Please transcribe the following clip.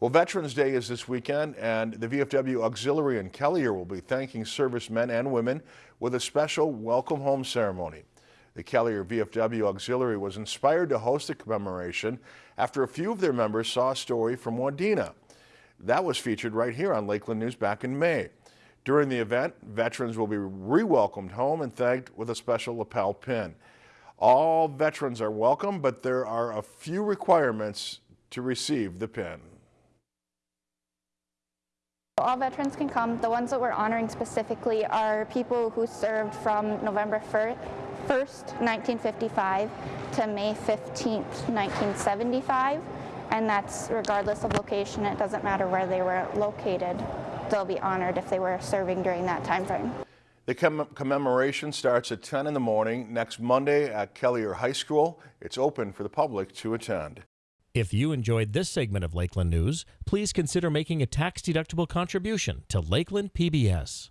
Well, Veterans Day is this weekend, and the VFW Auxiliary in Kelliher will be thanking servicemen and women with a special welcome home ceremony. The Kelliher VFW Auxiliary was inspired to host the commemoration after a few of their members saw a story from Wadena. That was featured right here on Lakeland News back in May. During the event, veterans will be re-welcomed home and thanked with a special lapel pin. All veterans are welcome, but there are a few requirements to receive the pin. All veterans can come. The ones that we're honoring specifically are people who served from November 1st, 1955 to May 15th, 1975. And that's regardless of location. It doesn't matter where they were located. They'll be honored if they were serving during that time frame. The commemoration starts at 10 in the morning next Monday at Kelliher High School. It's open for the public to attend. If you enjoyed this segment of Lakeland News, please consider making a tax-deductible contribution to Lakeland PBS.